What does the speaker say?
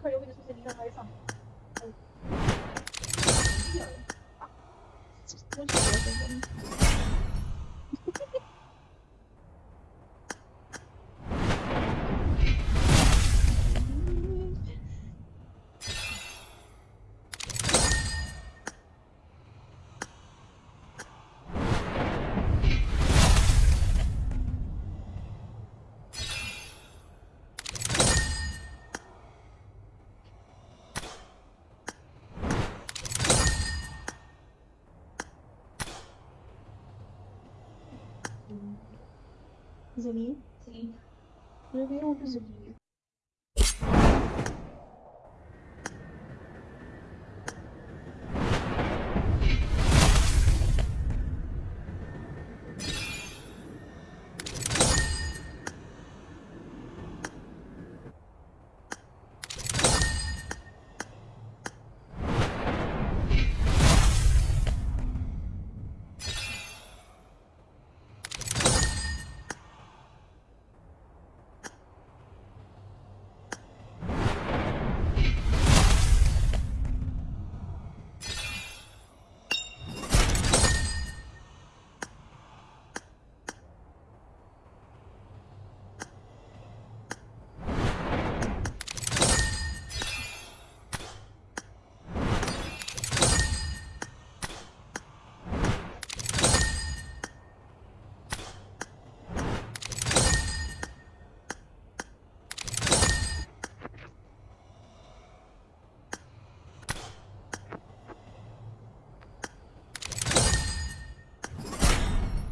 کھڑے ہو زمین زمین